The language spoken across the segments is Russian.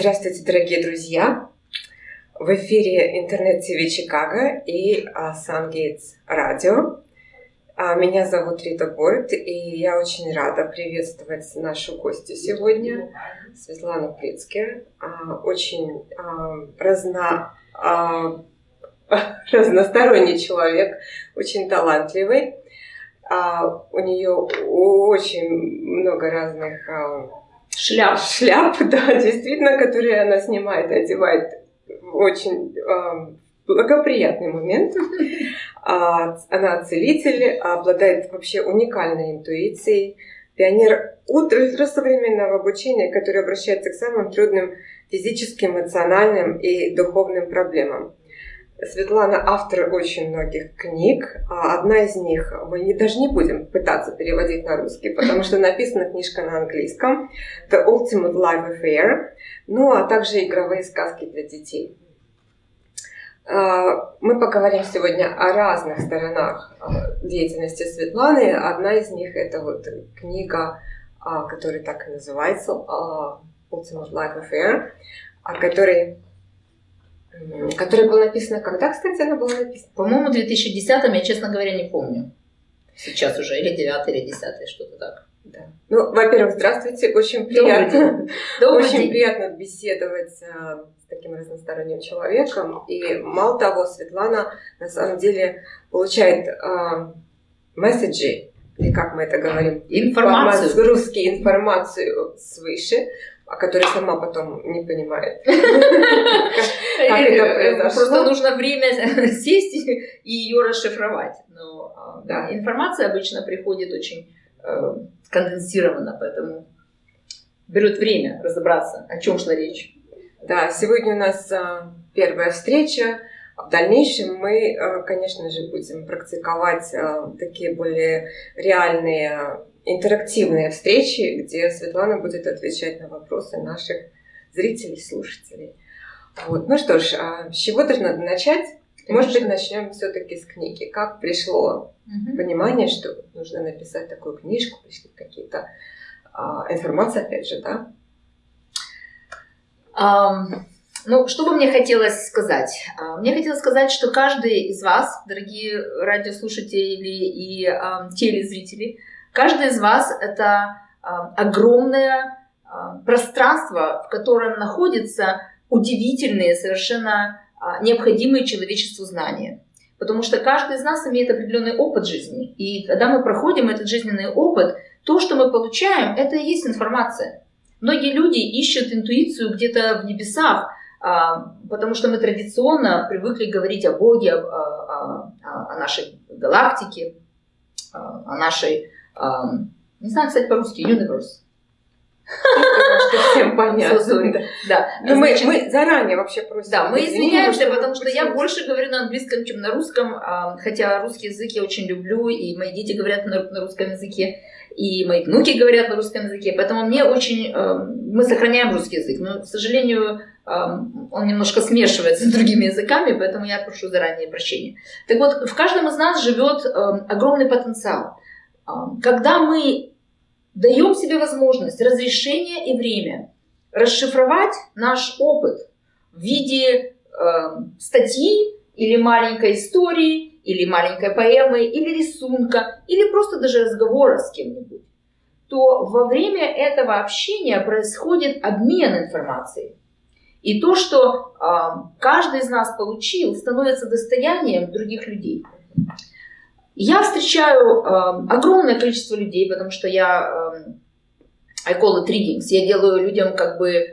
Здравствуйте, дорогие друзья! В эфире интернет-ТВ Чикаго и Сангейтс Радио. А, меня зовут Рита Борт, и я очень рада приветствовать нашу гостью сегодня, Светлану Прицке. А, очень а, разно, разносторонний человек, очень талантливый. У нее очень много разных шляп. Шляп, да, действительно, которые она снимает, одевает в очень э, благоприятный момент. А, она целитель, обладает вообще уникальной интуицией, пионер ультрасовременного обучения, который обращается к самым трудным физическим, эмоциональным и духовным проблемам. Светлана автор очень многих книг. А одна из них мы не, даже не будем пытаться переводить на русский, потому что написана книжка на английском. The Ultimate Life Affair. Ну, а также игровые сказки для детей. А, мы поговорим сегодня о разных сторонах а, деятельности Светланы. Одна из них это вот книга, которая так и называется Ultimate Life Affair, о которой Которая была написана когда, кстати, она была написана? По-моему, в 2010-м, я, честно говоря, не помню. Сейчас уже, или 9 или 10 что-то так. Да. Ну, во-первых, здравствуйте, очень приятно. Добрый очень день. приятно беседовать а, с таким разносторонним человеком. И мало того, Светлана на самом деле получает а, месседжи, или как мы это говорим, информацию, русские информацию свыше, о которой сама потом не понимает. Просто нужно время сесть и ее расшифровать. Но а, информация обычно приходит очень э, конденсированно, поэтому берет время разобраться, о чем шла речь. Да, сегодня у нас а, первая встреча. В дальнейшем мы, э, конечно же, будем практиковать э, такие более реальные интерактивные встречи, где Светлана будет отвечать на вопросы наших зрителей, слушателей. Вот. Ну что ж, а с чего даже надо начать? Может быть, начнем все-таки с книги. Как пришло угу. понимание, что нужно написать такую книжку, пришли какие-то а, информации, опять же, да? Um, ну, что бы мне хотелось сказать? Uh, мне хотелось сказать, что каждый из вас, дорогие радиослушатели и uh, телезрители, Каждый из вас — это а, огромное а, пространство, в котором находятся удивительные, совершенно а, необходимые человечеству знания. Потому что каждый из нас имеет определенный опыт жизни. И когда мы проходим этот жизненный опыт, то, что мы получаем, это и есть информация. Многие люди ищут интуицию где-то в небесах, потому что мы традиционно привыкли говорить о Боге, о, о, о нашей галактике, о нашей не знаю, кстати, по-русски, universe. всем понятно. Да. Но мы, мы заранее вообще просим. Да, мы извиняемся, потому что я больше говорю на английском, чем на русском, хотя русский язык я очень люблю, и мои дети говорят на, на русском языке, и мои внуки говорят на русском языке, поэтому мне очень... Мы сохраняем русский язык, но, к сожалению, он немножко смешивается с другими языками, поэтому я прошу заранее прощения. Так вот, в каждом из нас живет огромный потенциал. Когда мы даем себе возможность, разрешение и время расшифровать наш опыт в виде э, статьи или маленькой истории, или маленькой поэмы, или рисунка, или просто даже разговора с кем-нибудь, то во время этого общения происходит обмен информацией. И то, что э, каждый из нас получил, становится достоянием других людей. Я встречаю э, огромное количество людей, потому что я, э, I call it readings, я делаю людям как бы э,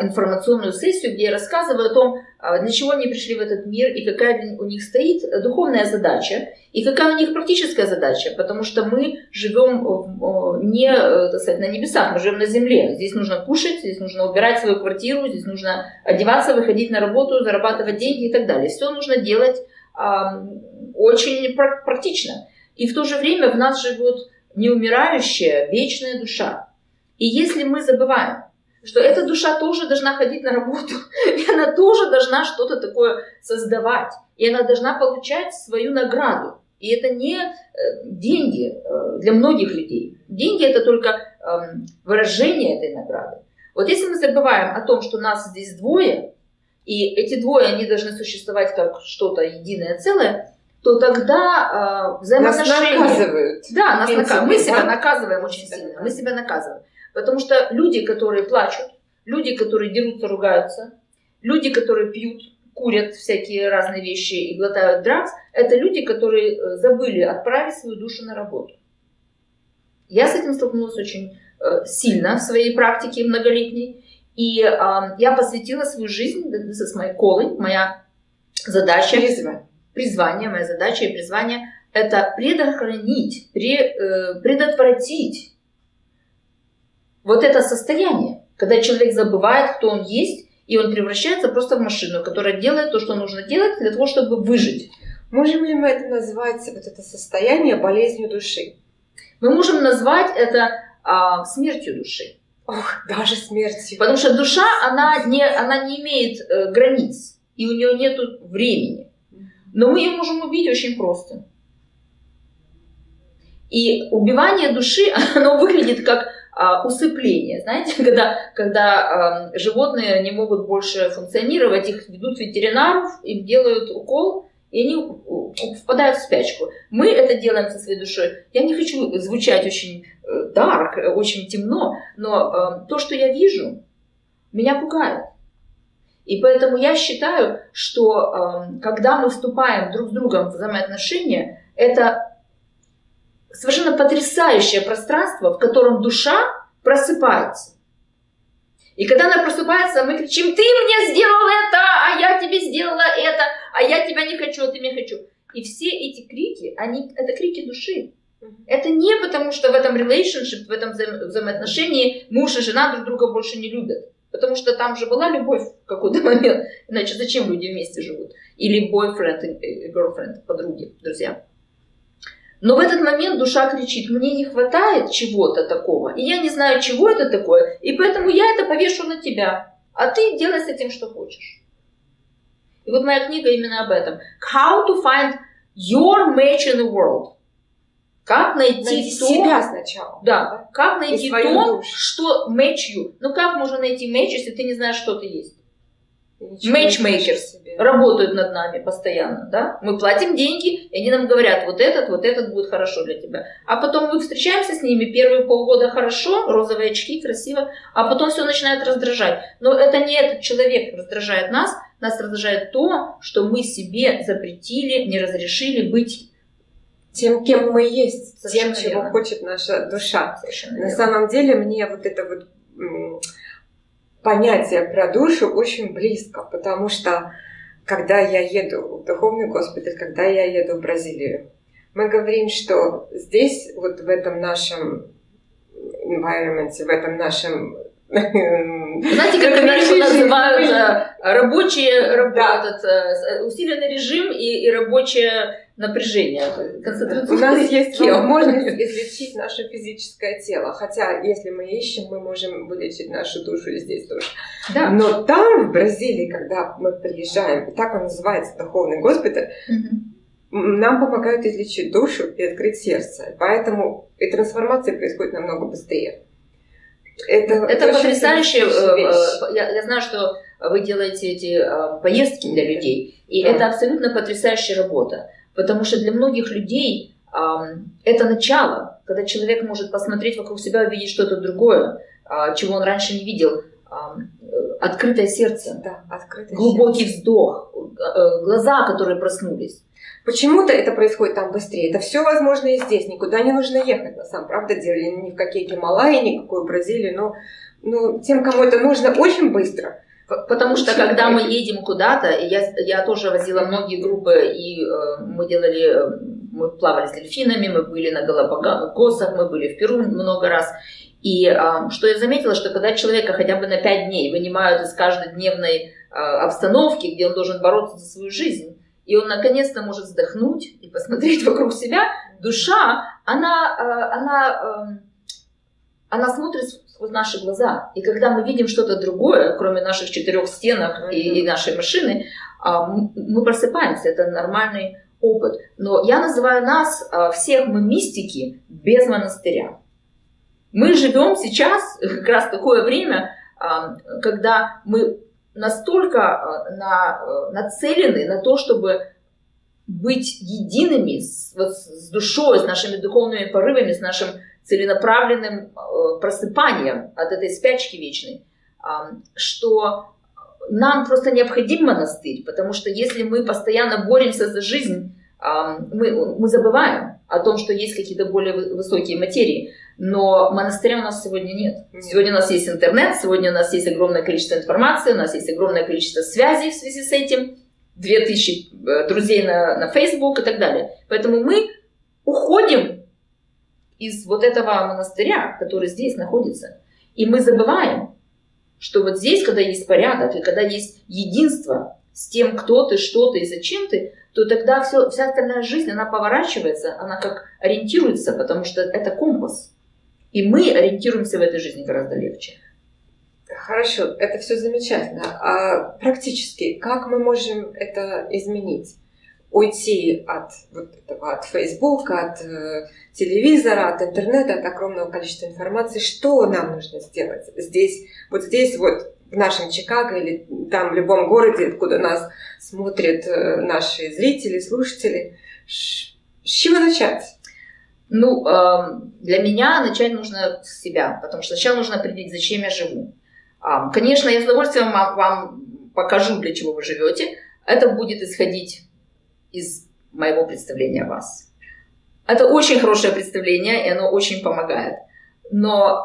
информационную сессию, где я рассказываю о том, э, для чего они пришли в этот мир и какая у них стоит духовная задача, и какая у них практическая задача, потому что мы живем э, не э, так сказать, на небесах, мы живем на земле. Здесь нужно кушать, здесь нужно убирать свою квартиру, здесь нужно одеваться, выходить на работу, зарабатывать деньги и так далее. Все нужно делать очень практично. И в то же время в нас живет неумирающая, вечная душа. И если мы забываем, что эта душа тоже должна ходить на работу, и она тоже должна что-то такое создавать, и она должна получать свою награду. И это не э, деньги э, для многих людей. Деньги это только эм, выражение этой награды. Вот если мы забываем о том, что нас здесь двое, и эти двое, они должны существовать как что-то единое целое, то тогда э, взаимоотношения... Нас наказывают. Да, нас наказывают. Мы себя наказываем очень сильно. Мы себя наказываем. Потому что люди, которые плачут, люди, которые дерутся, ругаются, люди, которые пьют, курят всякие разные вещи и глотают дракс, это люди, которые э, забыли отправить свою душу на работу. Я с этим столкнулась очень э, сильно в своей практике многолетней. И э, я посвятила свою жизнь, this is my calling, моя задача, Призвание. Призвание, моя задача и призвание, это предохранить, предотвратить вот это состояние, когда человек забывает, кто он есть, и он превращается просто в машину, которая делает то, что нужно делать для того, чтобы выжить. Можем ли мы это назвать, вот это состояние, болезнью души? Мы можем назвать это а, смертью души. Ох, даже смертью. Потому что душа, она не, она не имеет э, границ, и у нее нет времени. Но мы ее можем убить очень просто. И убивание души, оно выглядит как а, усыпление. Знаете, когда, когда а, животные не могут больше функционировать, их ведут ветеринаров, им делают укол, и они впадают в спячку. Мы это делаем со своей душой. Я не хочу звучать очень дарк, э, очень темно, но э, то, что я вижу, меня пугает. И поэтому я считаю, что э, когда мы вступаем друг с другом в взаимоотношения, это совершенно потрясающее пространство, в котором душа просыпается. И когда она просыпается, мы кричим, ты мне сделал это, а я тебе сделала это, а я тебя не хочу, а ты меня хочу. И все эти крики, они, это крики души. Это не потому, что в этом relationship, в этом взаим взаимоотношении муж и жена друг друга больше не любят. Потому что там же была любовь в какой-то момент. Иначе зачем люди вместе живут? Или boyfriend и girlfriend, подруги, друзья. Но в этот момент душа кричит, мне не хватает чего-то такого, и я не знаю, чего это такое, и поэтому я это повешу на тебя, а ты делай с этим, что хочешь. И вот моя книга именно об этом. How to find your match in the world. Как найти, найти то, себя сначала. Да, как найти то, душу. что match you. Ну как можно найти match, если ты не знаешь, что ты есть? Matchmakers работают над нами постоянно, да? Мы платим деньги, и они нам говорят, вот этот, вот этот будет хорошо для тебя. А потом мы встречаемся с ними, первые полгода хорошо, розовые очки, красиво, а потом все начинает раздражать. Но это не этот человек раздражает нас, нас раздражает то, что мы себе запретили, не разрешили быть тем, кем мы есть, Совершенно тем, чего верно. хочет наша душа. Совершенно На верно. самом деле мне вот это вот понятие про душу очень близко, потому что когда я еду в духовный госпиталь, когда я еду в Бразилию, мы говорим, что здесь, вот в этом нашем environment, в этом нашем Знаете, как Америку называют э, рабочие, раб- Да. этот, э, усиленный режим и, и рабочее напряжение, У нас есть тело. возможность излечить наше физическое тело. Хотя, если мы ищем, мы можем вылечить нашу душу и здесь тоже. Да. Но там, в Бразилии, когда мы приезжаем, так он называется, духовный госпиталь, нам помогают излечить душу и открыть сердце. Поэтому и трансформация происходит намного быстрее. Это, Это фантастическая э, э, Я, я знаю, что вы делаете эти э, поездки для людей, и Да. это абсолютно потрясающая работа, потому что для многих людей это начало, когда человек может посмотреть вокруг себя, увидеть что-то другое, а, чего он раньше не видел. Открытое сердце, Да, открытое глубокий вздох, э, глаза, которые проснулись. Почему-то это происходит там быстрее. Это все возможно и здесь. Никуда не нужно ехать, на самом правда деле. Ни в какие Гималаи, ни в какую Бразилию. Но ну, тем, кому это нужно, очень быстро. Потому что когда мы едем куда-то, я, я тоже возила многие группы, и э, мы делали, э, мы плавали с дельфинами, мы были на Галапагосах, мы были в Перу много раз. И э, что я заметила, что когда человека хотя бы на 5 дней вынимают из каждодневной э, обстановки, где он должен бороться за свою жизнь, и он наконец-то может вздохнуть и посмотреть вокруг себя, душа, она, э, она, эм, она смотрит сквозь наши глаза. И когда мы видим что-то другое, кроме наших четырех стенок и, и нашей машины, а, мы просыпаемся. Это нормальный опыт. Но я называю нас, а, всех мы мистики, без монастыря. Мы живем сейчас, как раз такое время, когда мы настолько на, нацелены на то, чтобы быть едиными с, вот, с душой, с нашими духовными порывами, с нашим целенаправленным просыпанием от этой спячки вечной, что нам просто необходим монастырь, потому что если мы постоянно боремся за жизнь, мы, мы забываем о том, что есть какие-то более высокие материи. Но монастыря у нас сегодня нет. Сегодня у нас есть интернет, сегодня у нас есть огромное количество информации, у нас есть огромное количество связей в связи с этим, 2000 э, друзей на, на Facebook и так далее. Поэтому мы уходим из вот этого монастыря, который здесь находится. И мы забываем, что вот здесь, когда есть порядок, и когда есть единство с тем, кто ты, что ты и зачем ты, то тогда все, вся остальная жизнь, она поворачивается, она как ориентируется, потому что это компас. И мы ориентируемся в этой жизни гораздо легче. Хорошо, это все замечательно. А практически, как мы можем это изменить? Уйти от вот этого, от Фейсбука, от э, телевизора, от интернета, от огромного количества информации. Что нам нужно сделать здесь, вот здесь вот в нашем Чикаго или там в любом городе, откуда нас смотрят э, наши зрители, слушатели. С чего начать? Ну, эм, для меня начать нужно с себя, потому что сначала нужно определить, зачем я живу. Конечно, я с удовольствием вам покажу, для чего вы живете. Это будет исходить из моего представления о вас. Это очень хорошее представление, и оно очень помогает. Но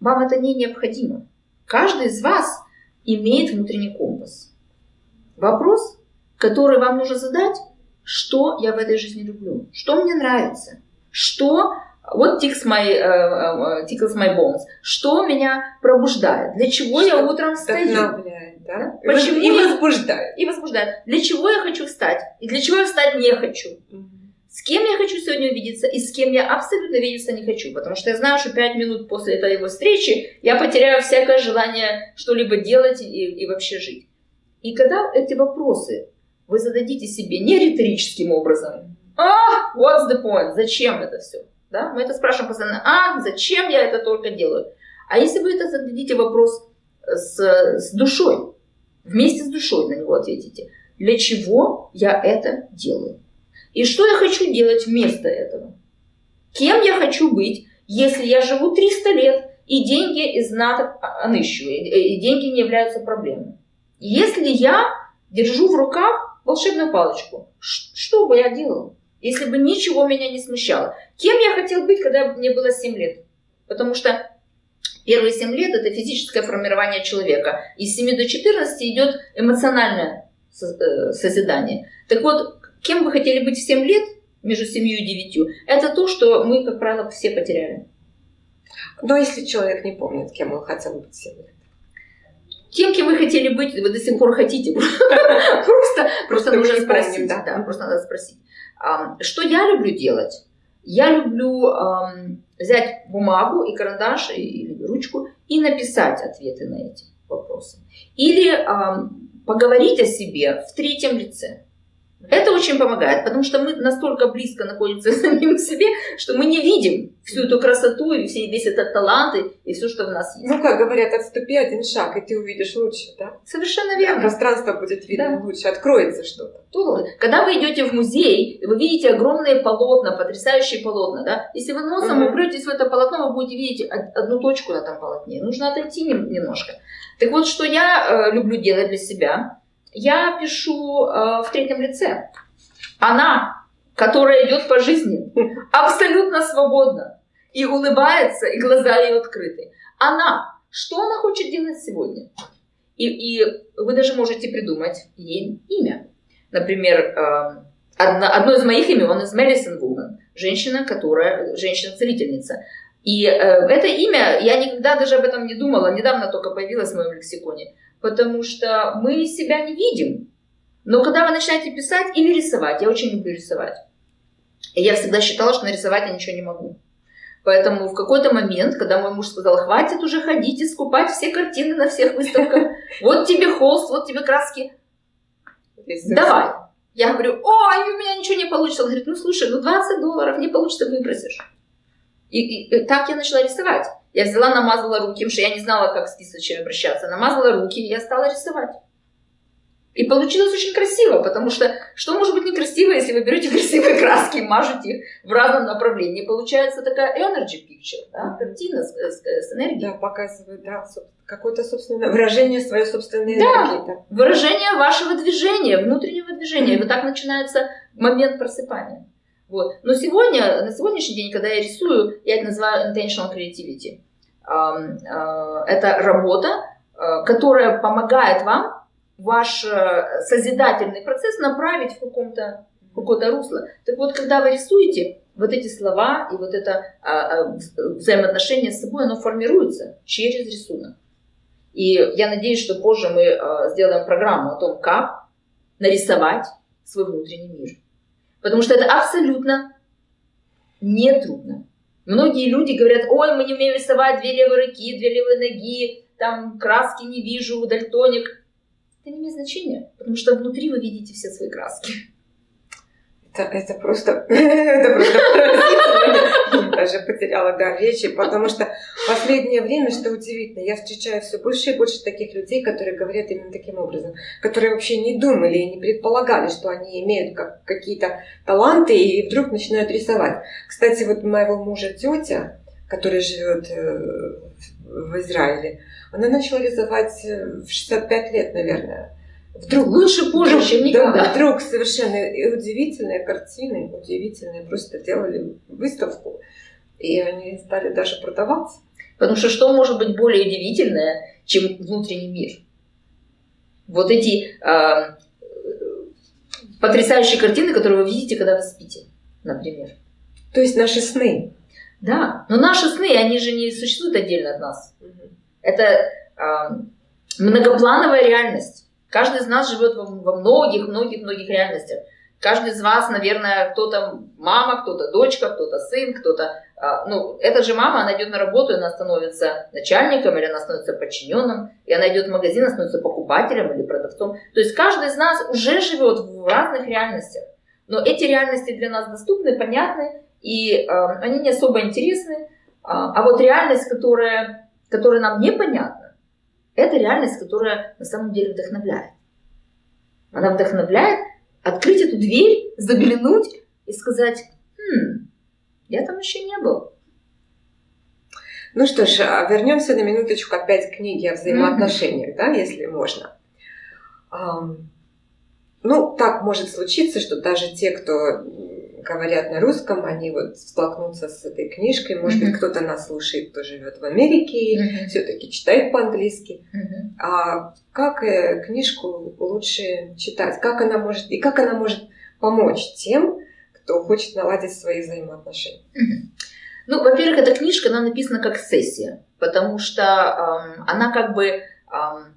вам это не необходимо. Каждый из вас имеет внутренний компас. Вопрос, который вам нужно задать, что я в этой жизни люблю, что мне нравится, что вот tickles my, uh, tickles my bones, что меня пробуждает, для чего что я утром встаю. Да? Почему и возбуждает. И возбуждает. Для чего я хочу встать и для чего я встать не хочу. С кем я хочу сегодня увидеться и с кем я абсолютно видеться не хочу. Потому что я знаю, что пять минут после этой его встречи я потеряю всякое желание что-либо делать и, и вообще жить. И когда эти вопросы вы зададите себе не риторическим образом, а, what's the point, зачем это все? Да? Мы это спрашиваем постоянно, а, зачем я это только делаю? А если вы это зададите вопрос с, с душой, вместе с душой на него ответите, для чего я это делаю? И что я хочу делать вместо этого? Кем я хочу быть, если я живу 300 лет, и деньги из НАТО аныщу, и деньги не являются проблемой? Если я держу в руках волшебную палочку, что бы я делала, если бы ничего меня не смущало? Кем я хотел быть, когда мне было 7 лет? Потому что первые 7 лет это физическое формирование человека. Из 7 до 14 идет эмоциональное э, созидание. Так вот, Кем вы хотели быть в 7 лет, между 7 и 9, это то, что мы, как правило, все потеряли. Но если человек не помнит, кем он хотел быть в 7 лет? Тем, кем вы хотели быть, вы до сих пор хотите. Просто, просто нужно спросить. Да, просто надо спросить. Что я люблю делать? Я люблю взять бумагу и карандаш или ручку и написать ответы на эти вопросы. Или поговорить о себе в третьем лице. Это очень помогает, потому что мы настолько близко находимся с самим себе, что мы не видим всю эту красоту и весь этот талант и все, что в нас есть. Ну, как говорят, отступи один шаг, и ты увидишь лучше, да? Совершенно верно. Пространство будет видно да. лучше, откроется что-то. Когда вы идете в музей, вы видите огромные полотна, потрясающие полотна, да? Если вы носом угу. упретесь в это полотно, вы будете видеть одну точку на этом полотне. Нужно отойти немножко. Так вот, что я э, люблю делать для себя – я пишу э, в третьем лице. Она, которая идет по жизни, абсолютно свободна и улыбается, и глаза ее открыты. Она, что она хочет делать сегодня? И, и вы даже можете придумать ей имя. Например, э, одно, одно из моих имен, из Medicine Woman, женщина, которая, женщина-целительница. И э, это имя, я никогда даже об этом не думала, недавно только появилось в моем лексиконе потому что мы себя не видим. Но когда вы начинаете писать или рисовать, я очень люблю рисовать. И я всегда считала, что нарисовать я ничего не могу. Поэтому в какой-то момент, когда мой муж сказал, хватит уже ходить и скупать все картины на всех выставках, вот тебе холст, вот тебе краски, давай. Я говорю, ой, у меня ничего не получится. Он говорит, ну слушай, ну 20 долларов не получится, выбросишь. И, и, и так я начала рисовать. Я взяла, намазала руки, потому что я не знала, как с кисточками обращаться. Намазала руки, и я стала рисовать. И получилось очень красиво, потому что что может быть некрасиво, если вы берете красивые краски и мажете их в разном направлении? Получается такая energy picture, да, картина с, с, с энергией. Да, показывает, да, какое-то собственное выражение своей собственной энергии. Да, выражение вашего движения, внутреннего движения. И вот так начинается момент просыпания. Вот. Но сегодня, на сегодняшний день, когда я рисую, я это называю intentional creativity. Это работа, э, которая помогает вам ваш э, созидательный процесс направить в каком-то какое-то русло. Так вот, когда вы рисуете, вот эти слова и вот это а, а, взаимоотношение с собой, оно формируется через рисунок. И я надеюсь, что позже мы а, сделаем программу о том, как нарисовать свой внутренний мир. Потому что это абсолютно нетрудно. Многие люди говорят, ой, мы не умеем рисовать две левые руки, две левые ноги, там краски не вижу, дальтоник это не имеет значения, потому что внутри вы видите все свои краски. Это, это просто, это просто даже потеряла дар речи, потому что в последнее время, что удивительно, я встречаю все больше и больше таких людей, которые говорят именно таким образом, которые вообще не думали и не предполагали, что они имеют как, какие-то таланты и вдруг начинают рисовать. Кстати, вот моего мужа тетя, которая живет э, в Израиле, она начала рисовать э, в 65 лет, наверное. Вдруг лучше позже, вдруг, чем никогда. Да, вдруг совершенно удивительные картины, удивительные, просто делали выставку, и они стали даже продаваться. Потому что что может быть более удивительное, чем внутренний мир? Вот эти э, потрясающие картины, которые вы видите, когда вы спите, например. То есть наши сны. Да, но наши сны, они же не существуют отдельно от нас. Угу. Это э, многоплановая реальность. Каждый из нас живет во многих-многих-многих реальностях. Каждый из вас, наверное, кто-то мама, кто-то дочка, кто-то сын, кто-то... Э, ну, эта же мама, она идет на работу, она становится начальником, или она становится подчиненным, и она идет в магазин, она становится покупателем или продавцом. То есть каждый из нас уже живет в разных реальностях. Но эти реальности для нас доступны, понятны, и э, они не особо интересны. А, а вот реальность, которая которая нам непонятна, это реальность, которая на самом деле вдохновляет. Она вдохновляет открыть эту дверь, заглянуть и сказать, хм, я там еще не был. Ну что ж, а вернемся на минуточку опять к книге о взаимоотношениях, mm-hmm. да, если можно. Ну, так может случиться, что даже те, кто говорят на русском, они вот столкнутся с этой книжкой. Может mm-hmm. быть, кто-то нас слушает, кто живет в Америке и mm-hmm. все-таки читает по-английски. Mm-hmm. А как э, книжку лучше читать? Как она может и как она может помочь тем, кто хочет наладить свои взаимоотношения? Mm-hmm. Ну, во-первых, эта книжка, она написана как сессия, потому что эм, она как бы эм,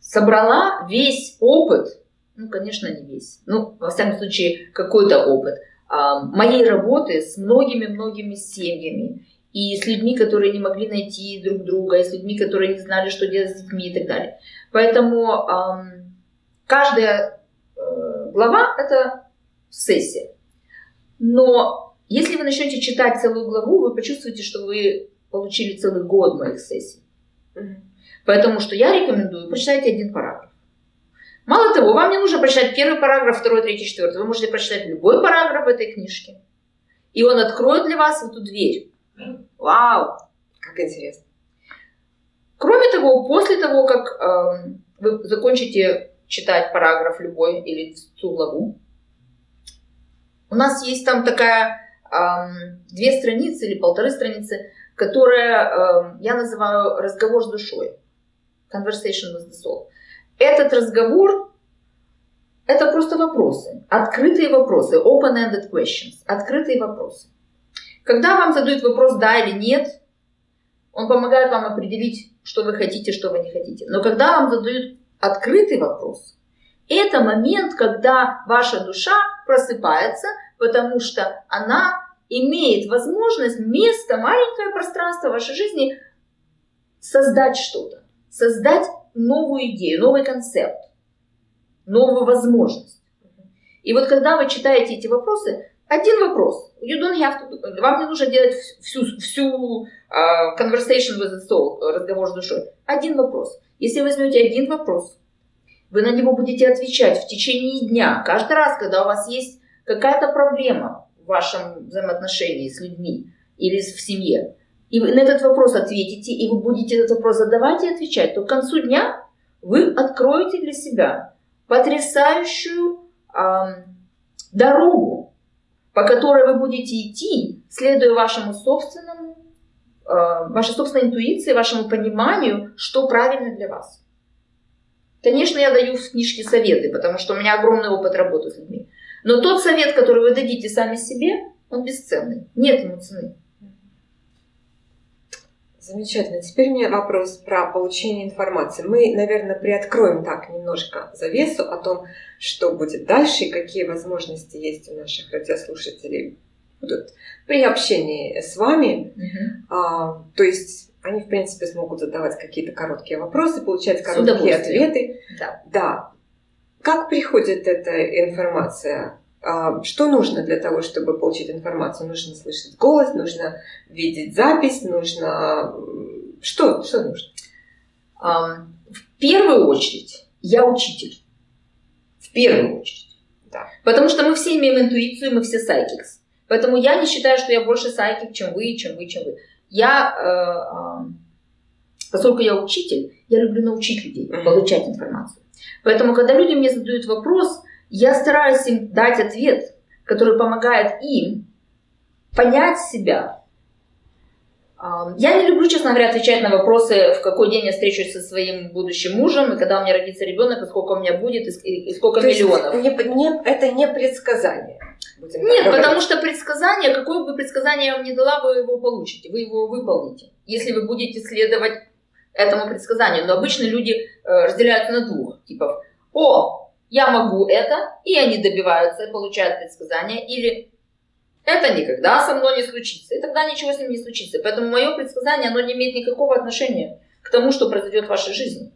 собрала весь опыт, ну, конечно, не весь, ну, во всяком случае, какой-то опыт – моей работы с многими-многими семьями, и с людьми, которые не могли найти друг друга, и с людьми, которые не знали, что делать с детьми и так далее. Поэтому каждая э, глава – это сессия. Но если вы начнете читать целую главу, вы почувствуете, что вы получили целый год моих сессий. Поэтому что я рекомендую, почитайте один параграф. Мало того, вам не нужно прочитать первый параграф, второй, третий, четвертый. Вы можете прочитать любой параграф в этой книжке. И он откроет для вас эту дверь. Вау! Как интересно. Кроме того, после того, как э, вы закончите читать параграф любой или всю главу, у нас есть там такая э, две страницы или полторы страницы, которая э, я называю разговор с душой. Conversation with the soul. Этот разговор – это просто вопросы, открытые вопросы, open-ended questions, открытые вопросы. Когда вам задают вопрос «да» или «нет», он помогает вам определить, что вы хотите, что вы не хотите. Но когда вам задают открытый вопрос, это момент, когда ваша душа просыпается, потому что она имеет возможность, место, маленькое пространство вашей жизни создать что-то, создать новую идею, новый концепт, новую возможность. И вот когда вы читаете эти вопросы, Один вопрос. You don't have to, вам не нужно делать всю, всю uh, conversation with the soul, разговор с душой. Один вопрос. Если возьмете один вопрос, вы на него будете отвечать в течение дня. Каждый раз, когда у вас есть какая-то проблема в вашем взаимоотношении с людьми или в семье, и вы на этот вопрос ответите, и вы будете этот вопрос задавать и отвечать, то к концу дня вы откроете для себя потрясающую э, дорогу, по которой вы будете идти, следуя вашему собственному, э, вашей собственной интуиции, вашему пониманию, что правильно для вас. Конечно, я даю в книжке советы, потому что у меня огромный опыт работы с людьми. Но тот совет, который вы дадите сами себе, он бесценный. Нет ему цены. Замечательно. Теперь у меня вопрос про получение информации. Мы, наверное, приоткроем так немножко завесу о том, что будет дальше и какие возможности есть у наших радиослушателей будут при общении с вами. Угу. А, то есть они, в принципе, смогут задавать какие-то короткие вопросы, получать короткие ответы. Да. да. Как приходит эта информация? А, что нужно для того, чтобы получить информацию? Нужно слышать голос, нужно видеть запись, нужно... Что, что нужно? В первую очередь я учитель. В первую очередь. Да. Потому что мы все имеем интуицию, мы все сайкикс. Поэтому я не считаю, что я больше сайкик, чем вы, чем вы, чем вы я, э, поскольку я учитель, я люблю научить людей, получать информацию. Поэтому, когда люди мне задают вопрос, я стараюсь им дать ответ, который помогает им понять себя. Я не люблю, честно говоря, отвечать на вопросы, в какой день я встречусь со своим будущим мужем, и когда у меня родится ребенок, и сколько у меня будет, и, сколько То миллионов. Не, не, это не предсказание. Нет, потому что предсказание, какое бы предсказание я вам не дала, вы его получите, вы его выполните, если вы будете следовать этому предсказанию. Но обычно люди э, разделяются на двух типов. О, я могу это, и они добиваются получают предсказание, или это никогда со мной не случится, и тогда ничего с ним не случится. Поэтому мое предсказание, оно не имеет никакого отношения к тому, что произойдет в вашей жизни.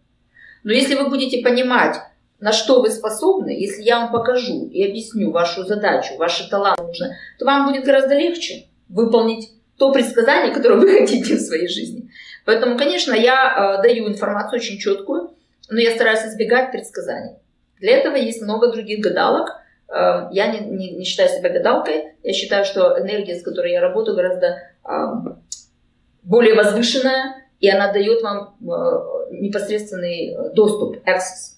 Но если вы будете понимать, на что вы способны, если я вам покажу и объясню вашу задачу, ваши таланты нужно, то вам будет гораздо легче выполнить то предсказание, которое вы хотите в своей жизни. Поэтому, конечно, я э, даю информацию очень четкую, но я стараюсь избегать предсказаний. Для этого есть много других гадалок. Э, я не, не, не считаю себя гадалкой. Я считаю, что энергия, с которой я работаю, гораздо э, более возвышенная, и она дает вам э, непосредственный доступ, access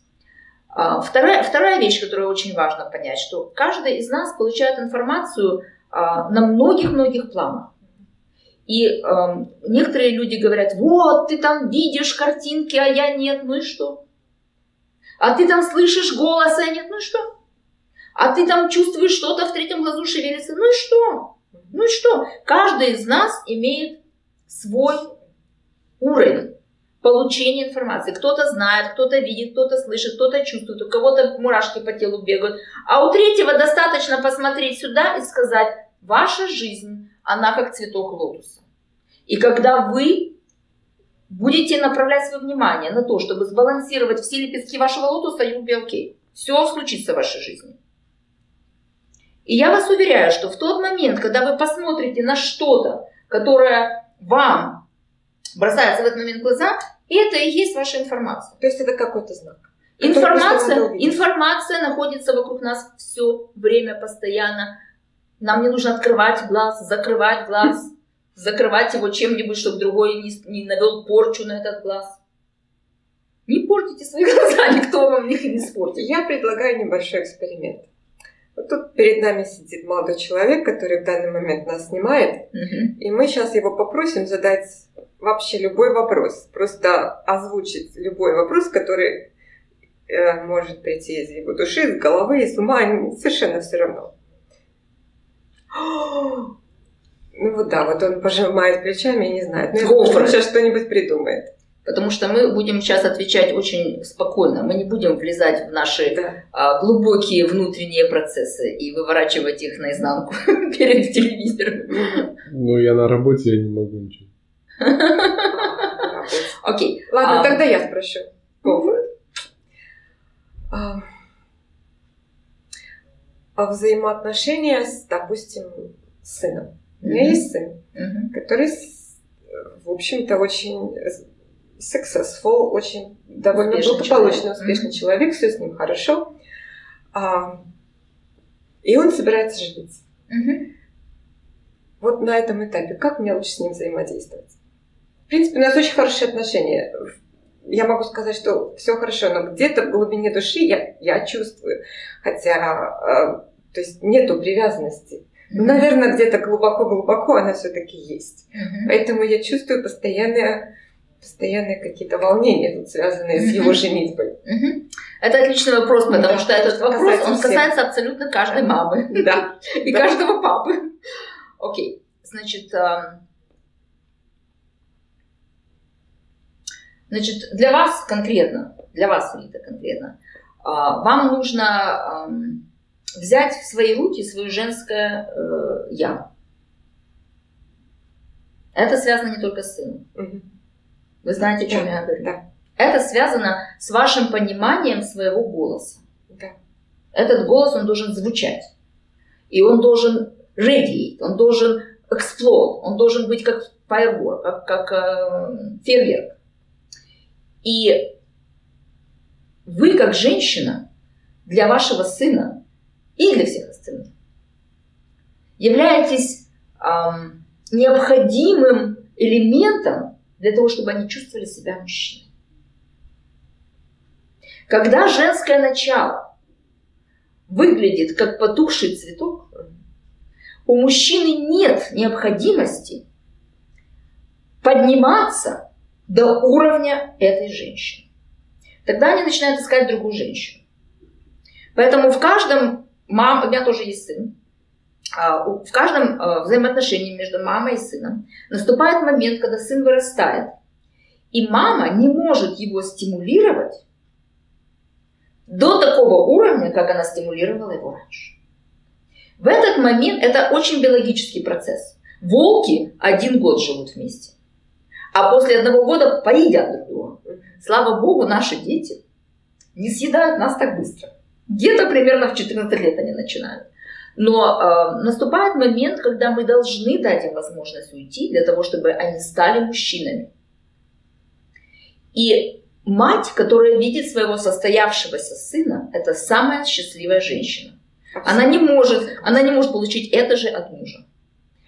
а, вторая, вторая вещь, которую очень важно понять, что каждый из нас получает информацию а, на многих-многих планах. И э, некоторые люди говорят, вот, ты там видишь картинки, а я нет, ну и что? А ты там слышишь голос, а я нет, ну и что? А ты там чувствуешь что-то в третьем глазу шевелится, ну и что? Ну и что? Каждый из нас имеет свой уровень получение информации. Кто-то знает, кто-то видит, кто-то слышит, кто-то чувствует, у кого-то мурашки по телу бегают. А у третьего достаточно посмотреть сюда и сказать, ваша жизнь, она как цветок лотоса. И когда вы будете направлять свое внимание на то, чтобы сбалансировать все лепестки вашего лотоса, you'll be okay. Все случится в вашей жизни. И я вас уверяю, что в тот момент, когда вы посмотрите на что-то, которое вам бросается в этот момент в глаза, это и есть ваша информация. То есть это какой-то знак. Информация, информация находится вокруг нас все время, постоянно. Нам не нужно открывать глаз, закрывать глаз, закрывать его чем-нибудь, чтобы другой не, не навел порчу на этот глаз. Не портите свои глаза, никто вам их не испортит. Я предлагаю небольшой эксперимент. Вот тут перед нами сидит молодой человек, который в данный момент нас снимает, угу. и мы сейчас его попросим задать вообще любой вопрос, просто озвучить любой вопрос, который э, может прийти из его души, из головы, из ума, совершенно все равно. Ну вот да, вот он пожимает плечами и не знает. Ну, он сейчас что-нибудь придумает. Потому что мы будем сейчас отвечать очень спокойно. Мы не будем влезать в наши да. а, глубокие внутренние процессы и выворачивать их наизнанку перед телевизором. Ну, я на работе, я не могу ничего. Окей. Ладно, а, тогда я спрошу. А, взаимоотношения с, допустим, сыном. У меня есть сын, который, в общем-то, очень successful, очень довольно успешный благополучный, человек. успешный человек, все с ним хорошо. А, и он собирается жениться. Вот на этом этапе, как мне лучше с ним взаимодействовать? В принципе, у нас очень хорошие отношения. Я могу сказать, что все хорошо, но где-то в глубине души я, я чувствую, хотя, э, то есть нету привязанности. Ну, наверное, где-то глубоко-глубоко она все-таки есть. Mm-hmm. Поэтому я чувствую постоянные, постоянные какие-то волнения, связанные с его женитьбой. Это отличный вопрос, потому да, что этот вопрос касается, он касается абсолютно каждой мамы. Да. И каждого папы. Окей, значит, значит, для вас конкретно, для вас, Рита, конкретно, а, вам нужно взять в свои руки свое женское э, я. Это связано не только с сыном. Угу. Вы знаете, о чем да, я говорю? Да. Это связано с вашим пониманием своего голоса. Да. Этот голос, он должен звучать. И он должен radiate, он должен explode, он должен быть как firework, как, как э, фейерверк. И вы, как женщина, для вашего сына и для всех остальных. Являетесь эм, необходимым элементом для того, чтобы они чувствовали себя мужчиной. Когда женское начало выглядит как потухший цветок, у мужчины нет необходимости подниматься до уровня этой женщины. Тогда они начинают искать другую женщину. Поэтому в каждом мам, у меня тоже есть сын. А, в каждом а, взаимоотношении между мамой и сыном наступает момент, когда сын вырастает, и мама не может его стимулировать до такого уровня, как она стимулировала его раньше. В этот момент это очень биологический процесс. Волки один год живут вместе, а после одного года поедят друг друга. Слава богу, наши дети не съедают нас так быстро. Где-то примерно в 14 лет они начинают. Но э, наступает момент, когда мы должны дать им возможность уйти для того, чтобы они стали мужчинами. И мать, которая видит своего состоявшегося сына, это самая счастливая женщина. Она не может, она не может получить это же от мужа.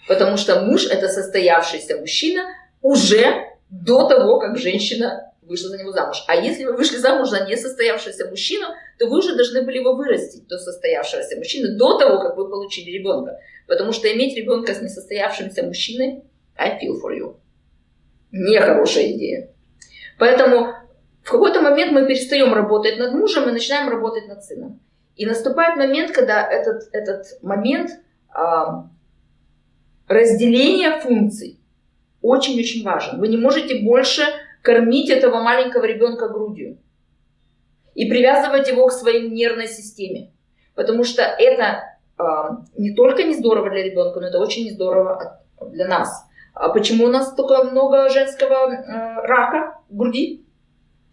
Потому что муж это состоявшийся мужчина уже до того, как женщина вышла за него замуж. А если вы вышли замуж за несостоявшегося мужчину, то вы уже должны были его вырастить до состоявшегося мужчины, до того, как вы получили ребенка. Потому что иметь ребенка с несостоявшимся мужчиной, I feel for you. Нехорошая идея. Поэтому в какой-то момент мы перестаем работать над мужем и начинаем работать над сыном. И наступает момент, когда этот, этот момент а, разделения функций очень-очень важен. Вы не можете больше кормить этого маленького ребенка грудью и привязывать его к своей нервной системе. Потому что это э, не только не здорово для ребенка, но это очень не здорово для нас. А почему у нас столько много женского э, рака груди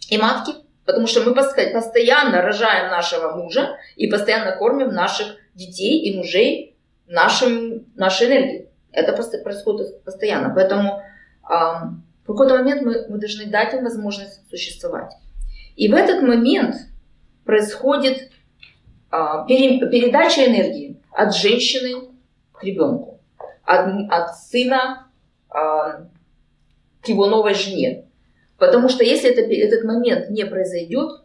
и матки? Потому что мы постоянно рожаем нашего мужа и постоянно кормим наших детей и мужей нашим, нашей энергией. Это происходит постоянно. Поэтому в какой-то момент мы, мы должны дать им возможность существовать. И в этот момент происходит а, пере, передача энергии от женщины к ребенку, от, от сына а, к его новой жене. Потому что если это, этот момент не произойдет,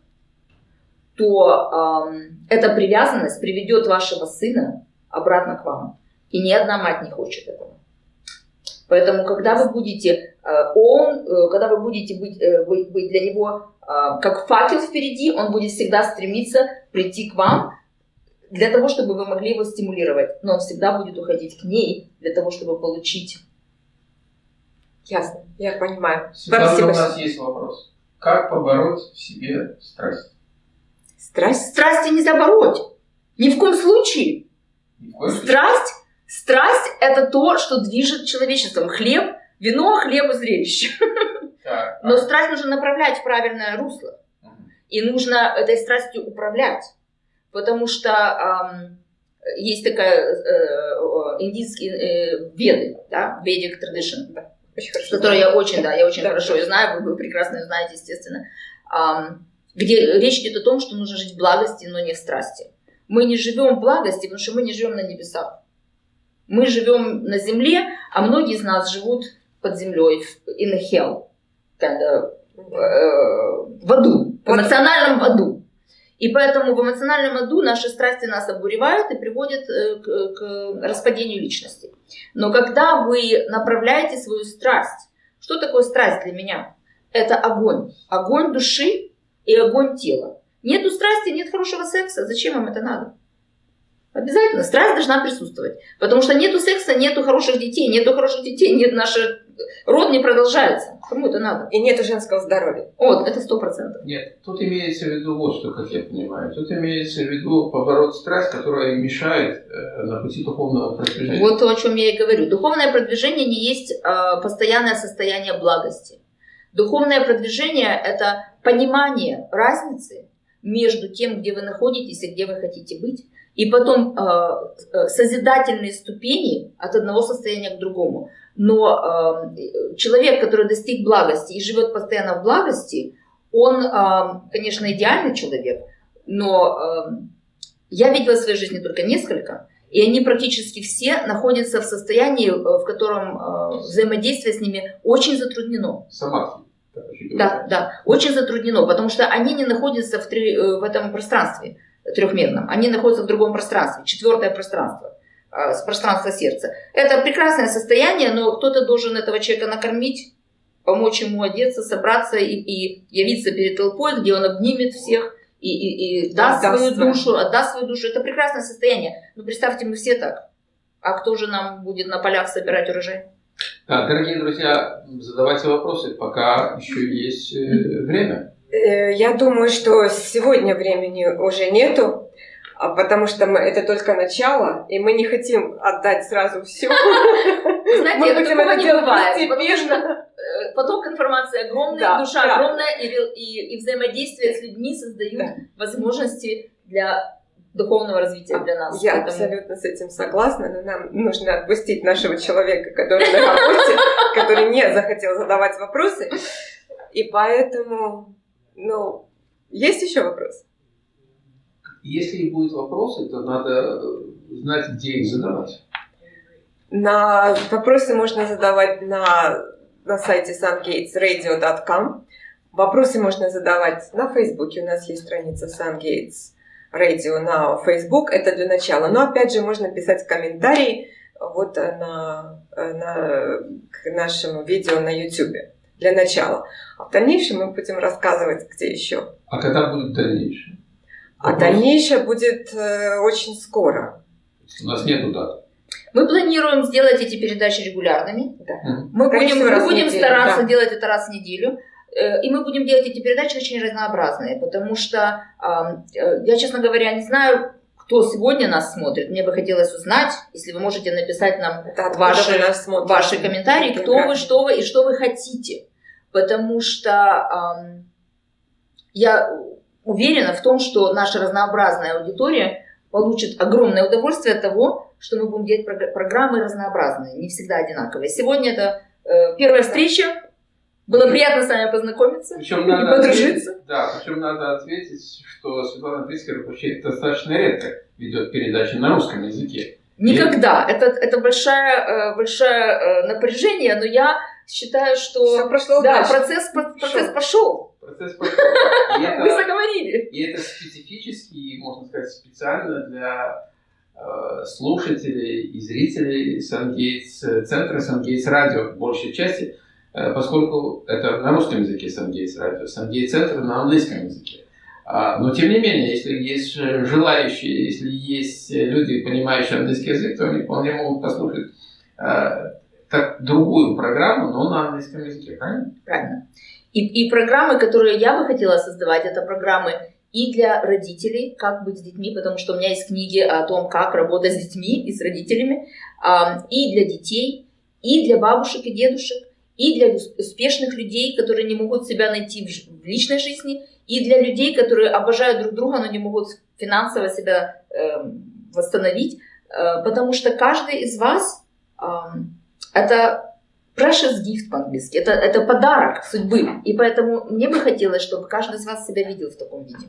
то э, эта привязанность приведет вашего сына обратно к вам. И ни одна мать не хочет этого. Поэтому, когда вы будете, он, э, когда вы будете быть, э, быть, для него как факел впереди, он будет всегда стремиться прийти к вам для того, чтобы вы могли его стимулировать. Но он всегда будет уходить к ней для того, чтобы получить. Ясно, я понимаю. Светлана, Спасибо. у нас есть вопрос. Как побороть в себе страсть? Страсть? Страсти нельзя бороть. Ни в коем случае. Ни в коем Страсть Страсть – это то, что движет человечеством. Хлеб, вино, хлеб и зрелище. Но страсть нужно направлять в правильное русло. И нужно этой страстью управлять. Потому что эм, есть такая э, индийские э, веды, да, Vedic tradition, да, очень хорошо которую я очень, да, я очень да. хорошо ее знаю, вы, вы прекрасно ее знаете, естественно, um, где речь идет о том, что нужно жить в благости, но не в страсти. Мы не живем в благости, потому что мы не живем на небесах. Мы живем на земле, а многие из нас живут под землей, in hell, kind of, э, в аду, в эмоциональном аду. И поэтому в эмоциональном аду наши страсти нас обуревают и приводят э, к, к распадению личности. Но когда вы направляете свою страсть, что такое страсть для меня? Это огонь. Огонь души и огонь тела. Нету страсти, нет хорошего секса. Зачем вам это надо? Обязательно. Страсть должна присутствовать. Потому что нету секса, нету хороших детей, нету хороших детей, нет нашего род не продолжается. Кому это надо? И нету женского здоровья. Вот, это сто процентов. Нет, тут имеется в виду вот что, как я понимаю. Тут имеется в виду побороть страсть, которая мешает э, на пути духовного продвижения. Вот то, о чем я и говорю. Духовное продвижение не есть э, постоянное состояние благости. Духовное продвижение – это понимание разницы между тем, где вы находитесь и где вы хотите быть, и потом э, э, созидательные ступени от одного состояния к другому. Но э, человек, который достиг благости и живет постоянно в благости, он, э, конечно, идеальный человек, но э, я видела в своей жизни только несколько, и они практически все находятся в состоянии, э, в котором э, взаимодействие с ними очень затруднено. Самадхи. Да, да, очень затруднено, потому что они не находятся в, три, э, в этом пространстве трехмерном. Они находятся в другом пространстве, четвертое пространство, а, пространство сердца. Это прекрасное состояние, но кто-то должен этого человека накормить, помочь ему одеться, собраться и, и явиться перед толпой, где он обнимет всех и, и, и даст отдаст свою душу, отдаст свою душу. Это прекрасное состояние. Но представьте, мы все так. А кто же нам будет на полях собирать урожай? Да, дорогие друзья, задавайте вопросы, пока еще есть э, время. Э, я думаю, что сегодня времени уже нету, потому что мы, это только начало, и мы не хотим отдать сразу все. Знаете, мы хотим это не бывает, постепенно. Э, поток информации огромный, да, душа да. огромная, и, и, и взаимодействие с людьми создают да. возможности для духовного развития для нас. Я Поэтому... абсолютно с этим согласна, но нам нужно отпустить нашего человека, который на работе, который не захотел задавать вопросы. И поэтому ну, есть еще вопрос? Если будут вопросы, то надо знать, где их задавать. На вопросы можно задавать на, на сайте sungatesradio.com. Вопросы можно задавать на Фейсбуке. У нас есть страница Sungates Radio на Facebook. Это для начала. Но опять же можно писать комментарии вот на, на, к нашему видео на YouTube для начала. А в дальнейшем мы будем рассказывать, где еще. А когда будет дальнейшее? А дальнейшее будет э, очень скоро. У нас нету дат. Мы планируем сделать эти передачи регулярными. Да. Мы будем, мы будем стараться да. делать это раз в неделю. Э, и мы будем делать эти передачи очень разнообразные, потому что э, я, честно говоря, не знаю, кто сегодня нас смотрит. Мне бы хотелось узнать, если вы можете написать нам да, ваши, ваши комментарии, кто вы, что вы и что вы хотите потому что я уверена в том, что наша разнообразная аудитория получит огромное удовольствие от того, что мы будем делать программы разнообразные, не всегда одинаковые. Сегодня это э, первая встреча. Было приятно с вами познакомиться причем и надо подружиться. Ответить, да, причем надо ответить, что Светлана Прискер вообще достаточно редко ведет передачи на русском языке. Никогда. И... Это, это большое, э, большое э, напряжение, но я считаю, что Все прошло да, процесс, процесс пошел. Процесс пошел. Вы заговорили. И это специфически, можно сказать, специально для э, слушателей и зрителей Сангейтс, центра Сангейтс Радио в большей части, э, поскольку это на русском языке Сангейтс Радио, Сангейтс Центр на английском языке. А, но тем не менее, если есть желающие, если есть люди, понимающие английский язык, то они вполне могут послушать э, как другую программу, но на английском языке, правильно? Правильно. И, и программы, которые я бы хотела создавать, это программы и для родителей, как быть с детьми, потому что у меня есть книги о том, как работать с детьми и с родителями, и для детей, и для бабушек и дедушек, и для успешных людей, которые не могут себя найти в личной жизни, и для людей, которые обожают друг друга, но не могут финансово себя э, восстановить, э, потому что каждый из вас это precious gift по-английски, это, это подарок судьбы. И поэтому мне бы хотелось, чтобы каждый из вас себя видел в таком виде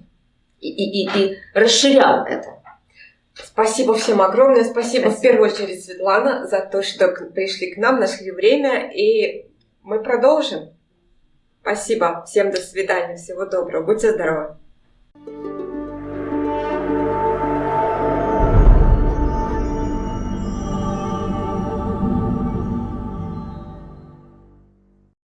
и, и, и, и расширял это. Спасибо всем огромное. Спасибо, Спасибо в первую очередь, Светлана, за то, что пришли к нам, нашли время, и мы продолжим. Спасибо. Всем до свидания. Всего доброго. Будьте здоровы.